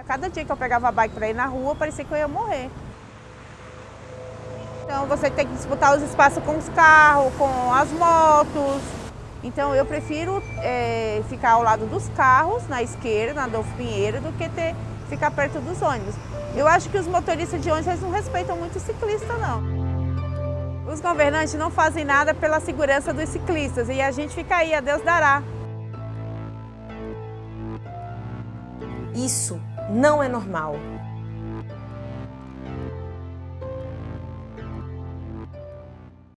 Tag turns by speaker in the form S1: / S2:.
S1: A cada dia que eu pegava a bike para ir na rua, parecia que eu ia morrer. Então você tem que disputar os espaços com os carros, com as motos. Então eu prefiro é, ficar ao lado dos carros, na esquerda, na Adolfo Pinheiro, do que ter, ficar perto dos ônibus. Eu acho que os motoristas de ônibus não respeitam muito o ciclista, não. Os governantes não fazem nada pela segurança dos ciclistas e a gente fica aí, a Deus dará.
S2: Isso não é normal.